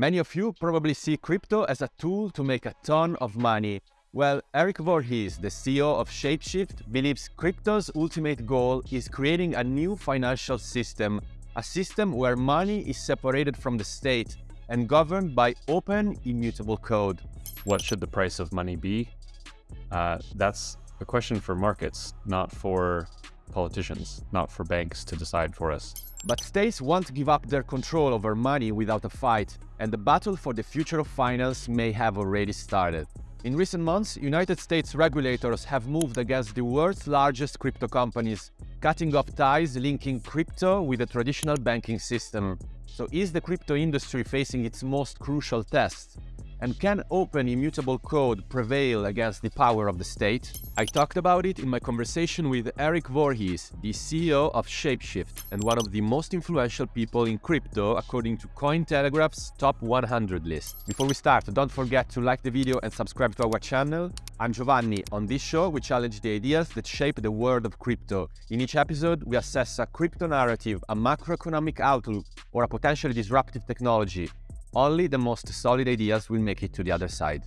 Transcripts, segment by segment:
Many of you probably see crypto as a tool to make a ton of money. Well, Eric Voorhees, the CEO of Shapeshift, believes crypto's ultimate goal is creating a new financial system, a system where money is separated from the state and governed by open, immutable code. What should the price of money be? Uh, that's a question for markets, not for politicians, not for banks to decide for us. But states won't give up their control over money without a fight, and the battle for the future of finance may have already started. In recent months, United States regulators have moved against the world's largest crypto companies, cutting off ties linking crypto with the traditional banking system. So is the crypto industry facing its most crucial test? And can open immutable code prevail against the power of the state? I talked about it in my conversation with Eric Voorhees, the CEO of Shapeshift and one of the most influential people in crypto according to Cointelegraph's top 100 list. Before we start, don't forget to like the video and subscribe to our channel. I'm Giovanni. On this show, we challenge the ideas that shape the world of crypto. In each episode, we assess a crypto narrative, a macroeconomic outlook, or a potentially disruptive technology only the most solid ideas will make it to the other side.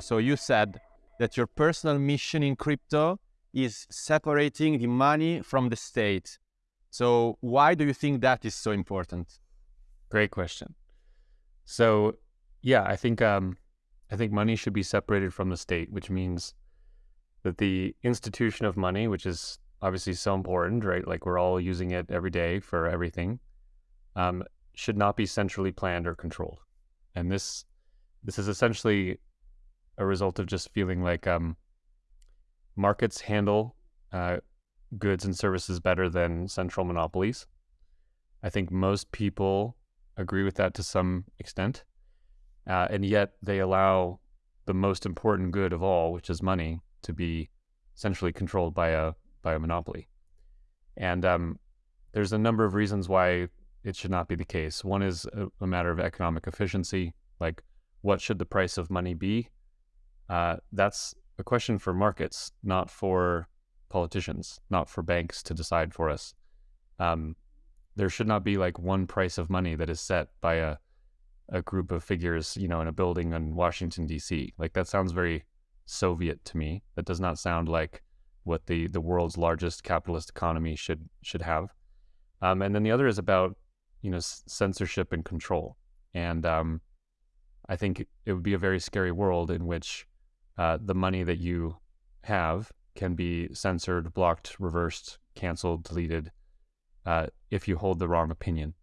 So you said that your personal mission in crypto is separating the money from the state. So why do you think that is so important? Great question. So yeah, I think um, I think money should be separated from the state, which means that the institution of money, which is obviously so important, right? Like we're all using it every day for everything, um, should not be centrally planned or controlled. And this this is essentially a result of just feeling like um, markets handle uh, goods and services better than central monopolies. I think most people agree with that to some extent, uh, and yet they allow the most important good of all, which is money, to be centrally controlled by a by a monopoly. And um, there's a number of reasons why it should not be the case. One is a, a matter of economic efficiency, like what should the price of money be? Uh, that's a question for markets, not for politicians, not for banks to decide for us. Um, there should not be like one price of money that is set by a a group of figures, you know, in a building in Washington D.C. Like that sounds very Soviet to me. That does not sound like what the the world's largest capitalist economy should should have. Um, and then the other is about you know censorship and control. And um, I think it would be a very scary world in which uh, the money that you have can be censored, blocked, reversed, canceled, deleted uh, if you hold the wrong opinion.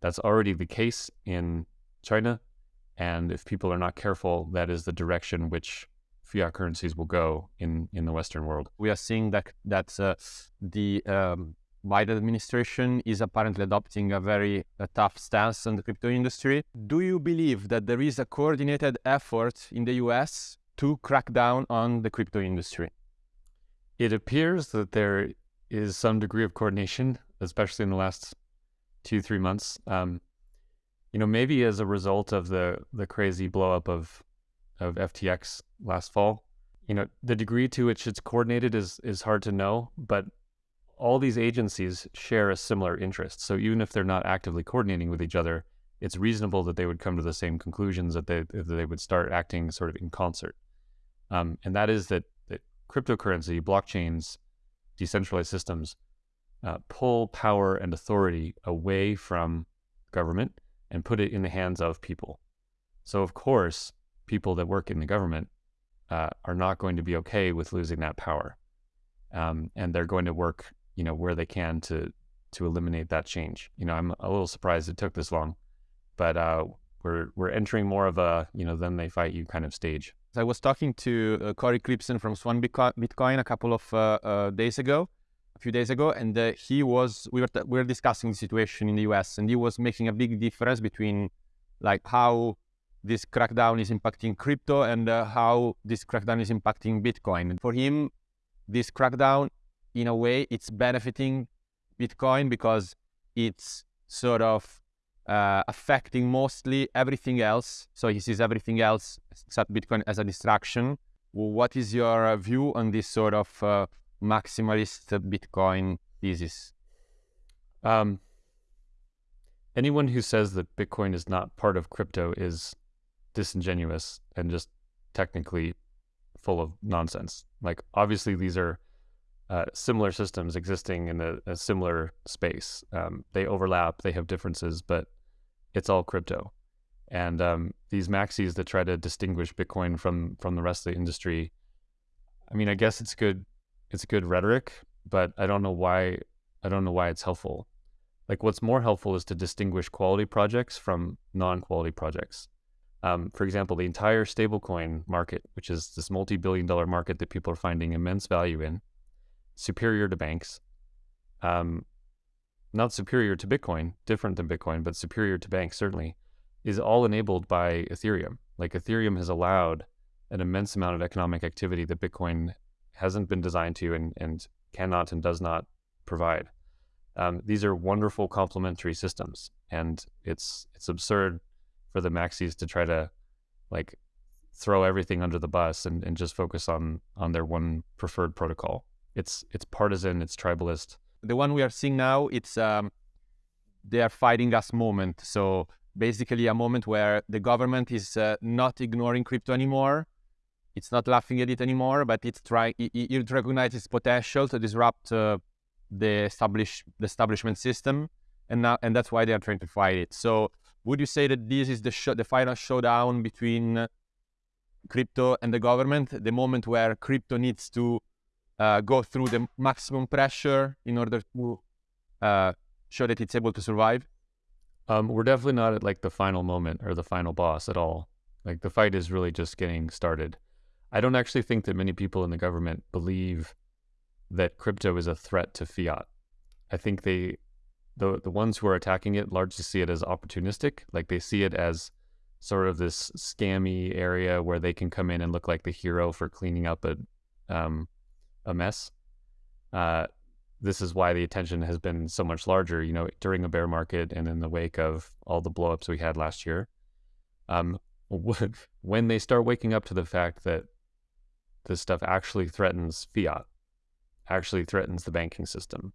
That's already the case in China. And if people are not careful, that is the direction which fiat currencies will go in, in the Western world. We are seeing that, that uh, the um, Biden administration is apparently adopting a very uh, tough stance on the crypto industry. Do you believe that there is a coordinated effort in the US to crack down on the crypto industry? It appears that there is some degree of coordination, especially in the last two, three months. Um, you know, maybe as a result of the the crazy blowup of of FTX last fall. You know, the degree to which it's coordinated is is hard to know, but all these agencies share a similar interest. So even if they're not actively coordinating with each other, it's reasonable that they would come to the same conclusions that they that they would start acting sort of in concert. Um, and that is that that cryptocurrency, blockchains, decentralized systems uh, pull power and authority away from government and put it in the hands of people. So of course, people that work in the government uh, are not going to be okay with losing that power, um, and they're going to work, you know, where they can to to eliminate that change. You know, I'm a little surprised it took this long, but uh, we're we're entering more of a you know then they fight you kind of stage. I was talking to uh, Cory Klippsten from Swan Bitcoin a couple of uh, uh, days ago, a few days ago, and uh, he was we were we were discussing the situation in the U.S. and he was making a big difference between like how this crackdown is impacting crypto and uh, how this crackdown is impacting Bitcoin. For him, this crackdown, in a way, it's benefiting Bitcoin because it's sort of uh, affecting mostly everything else. So he sees everything else except Bitcoin as a distraction. What is your view on this sort of uh, maximalist Bitcoin thesis? Um, anyone who says that Bitcoin is not part of crypto is disingenuous and just technically full of nonsense. Like obviously these are uh, similar systems existing in a, a similar space. Um, they overlap, they have differences, but it's all crypto. And um, these maxis that try to distinguish Bitcoin from from the rest of the industry, I mean, I guess it's good. It's good rhetoric, but I don't know why. I don't know why it's helpful. Like, what's more helpful is to distinguish quality projects from non-quality projects. Um, for example, the entire stablecoin market, which is this multi-billion-dollar market that people are finding immense value in, superior to banks, um, not superior to Bitcoin, different than Bitcoin, but superior to banks certainly is all enabled by Ethereum. Like Ethereum has allowed an immense amount of economic activity that Bitcoin hasn't been designed to and, and cannot and does not provide. Um, these are wonderful complementary systems, and it's it's absurd for the maxis to try to like throw everything under the bus and, and just focus on on their one preferred protocol. It's it's partisan, it's tribalist. The one we are seeing now, it's um, they are fighting us moment. So basically a moment where the government is uh, not ignoring crypto anymore. It's not laughing at it anymore, but it's trying. It, it recognizes its potential to disrupt uh, the establish the establishment system, and now and that's why they are trying to fight it. So, would you say that this is the the final showdown between crypto and the government? The moment where crypto needs to uh, go through the maximum pressure in order to uh, show that it's able to survive? Um, we're definitely not at like the final moment or the final boss at all. Like the fight is really just getting started. I don't actually think that many people in the government believe that crypto is a threat to fiat. I think they, the the ones who are attacking it, largely see it as opportunistic. Like they see it as sort of this scammy area where they can come in and look like the hero for cleaning up a um, a mess. Uh, this is why the attention has been so much larger, you know, during a bear market and in the wake of all the blowups we had last year. Um, when they start waking up to the fact that this stuff actually threatens fiat, actually threatens the banking system,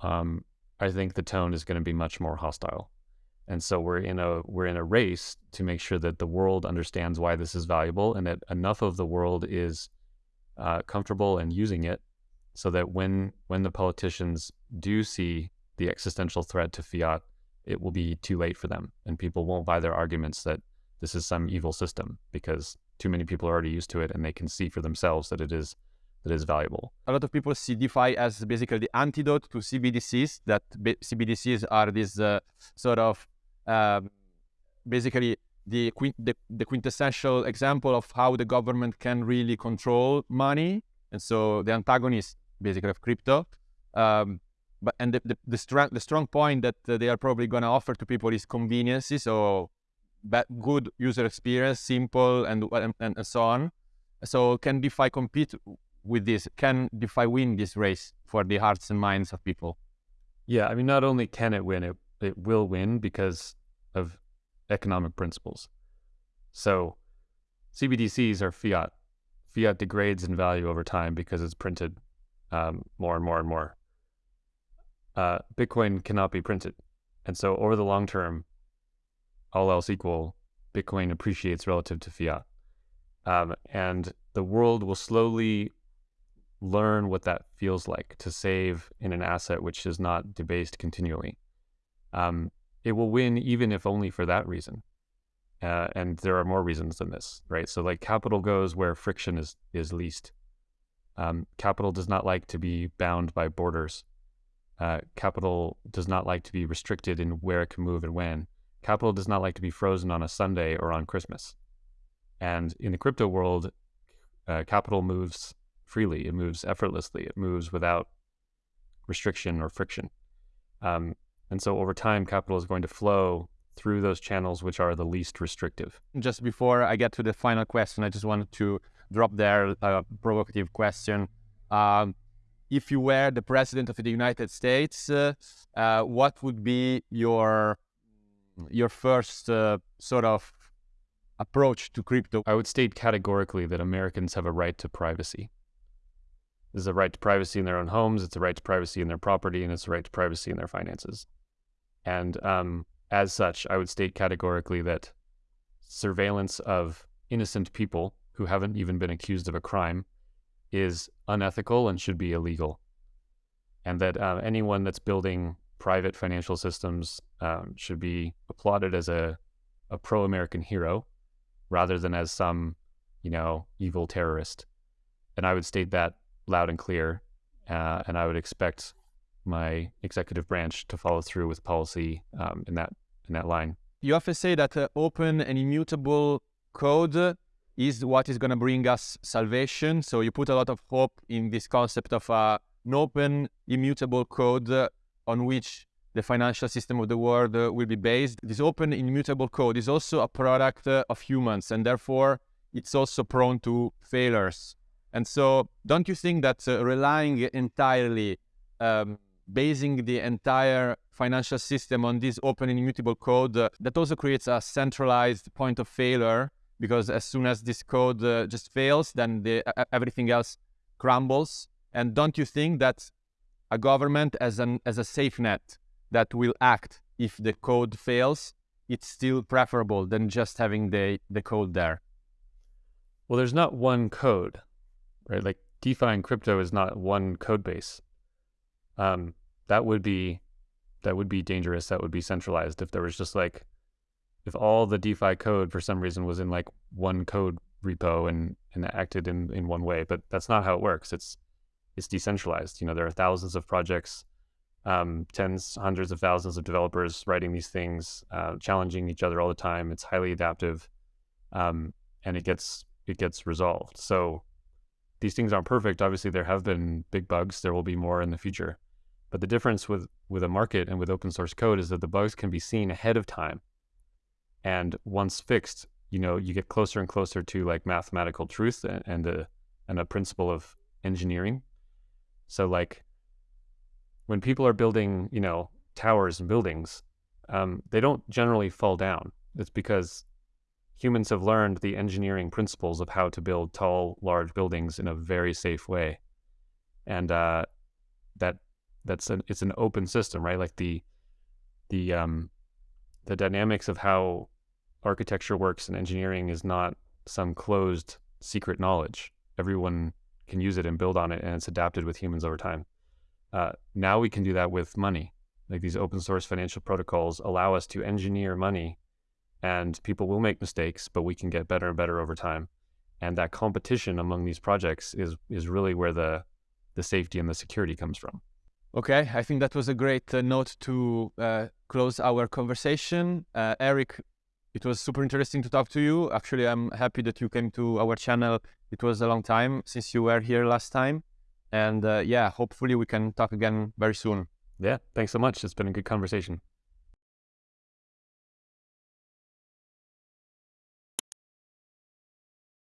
um, I think the tone is going to be much more hostile. And so we're in a we're in a race to make sure that the world understands why this is valuable and that enough of the world is uh, comfortable and using it so that when when the politicians do see the existential threat to fiat, it will be too late for them, and people won't buy their arguments that this is some evil system because too many people are already used to it and they can see for themselves that it is that is valuable. A lot of people see DeFi as basically the antidote to CBDCs. That CBDCs are this uh, sort of um, basically the, the, the quintessential example of how the government can really control money. And so the antagonist basically of crypto. Um, but and the the, the, strong the strong point that uh, they are probably going to offer to people is conveniences, so but good user experience, simple, and, and and so on. So can DeFi compete with this? Can DeFi win this race for the hearts and minds of people? Yeah, I mean, not only can it win, it it will win because of economic principles. So CBDCs are fiat. Fiat degrades in value over time because it's printed um, more and more and more. Uh, Bitcoin cannot be printed. And so over the long term, all else equal, Bitcoin appreciates relative to fiat. Um, and the world will slowly learn what that feels like to save in an asset which is not debased continually. Um, it will win even if only for that reason. Uh, and there are more reasons than this, right? So like capital goes where friction is is least. Um, capital does not like to be bound by borders. Uh, capital does not like to be restricted in where it can move and when. Capital does not like to be frozen on a Sunday or on Christmas. And in the crypto world, uh, capital moves freely. It moves effortlessly. It moves without restriction or friction. Um, and so over time, capital is going to flow through those channels which are the least restrictive. Just before I get to the final question, I just wanted to drop there a provocative question. Um, if you were the president of the United States, uh, uh, what would be your your first uh, sort of approach to crypto? I would state categorically that Americans have a right to privacy. There's a right to privacy in their own homes, it's a right to privacy in their property, and it's a right to privacy in their finances. And um, as such, I would state categorically that surveillance of innocent people who haven't even been accused of a crime is unethical and should be illegal. And that uh, anyone that's building private financial systems um, should be applauded as a, a pro American hero rather than as some, you know, evil terrorist. And I would state that loud and clear. Uh, and I would expect my executive branch to follow through with policy um, in that in that line. You often say that uh, open and immutable code is what is going to bring us salvation. So you put a lot of hope in this concept of uh, an open, immutable code on which the financial system of the world uh, will be based. This open, immutable code is also a product uh, of humans, and therefore it's also prone to failures. And so, don't you think that uh, relying entirely, um, basing the entire financial system on this open and immutable code, uh, that also creates a centralized point of failure? Because as soon as this code uh, just fails, then the, everything else crumbles. And don't you think that a government as an as a safe net that will act if the code fails, it's still preferable than just having the the code there? Well, there's not one code right? Like DeFi and crypto is not one code base. Um, that would be that would be dangerous. That would be centralized if there was just like if all the DeFi code for some reason was in like one code repo and and acted in in one way. But that's not how it works. It's it's decentralized. You know, there are thousands of projects, um, tens, hundreds of thousands of developers writing these things, uh, challenging each other all the time. It's highly adaptive, um, and it gets it gets resolved. So these things aren't perfect. Obviously, there have been big bugs. There will be more in the future. But the difference with, with a market and with open source code is that the bugs can be seen ahead of time. And once fixed, you know, you get closer and closer to like mathematical truth and, and a, and a principle of engineering. So like when people are building, you know, towers and buildings, um, they don't generally fall down. It's because humans have learned the engineering principles of how to build tall, large buildings in a very safe way, and uh, that that's an it's an open system, right? Like the the um, the dynamics of how architecture works and engineering is not some closed secret knowledge. Everyone can use it and build on it, and it's adapted with humans over time. Uh, now we can do that with money. Like these open source financial protocols allow us to engineer money and people will make mistakes, but we can get better and better over time. And that competition among these projects is is really where the the safety and the security comes from. Okay, I think that was a great uh, note to uh, close our conversation. Uh, Eric, it was super interesting to talk to you. Actually, I'm happy that you came to our channel. It was a long time since you were here last time. And uh, yeah, hopefully we can talk again very soon. Yeah, thanks so much. It's been a good conversation.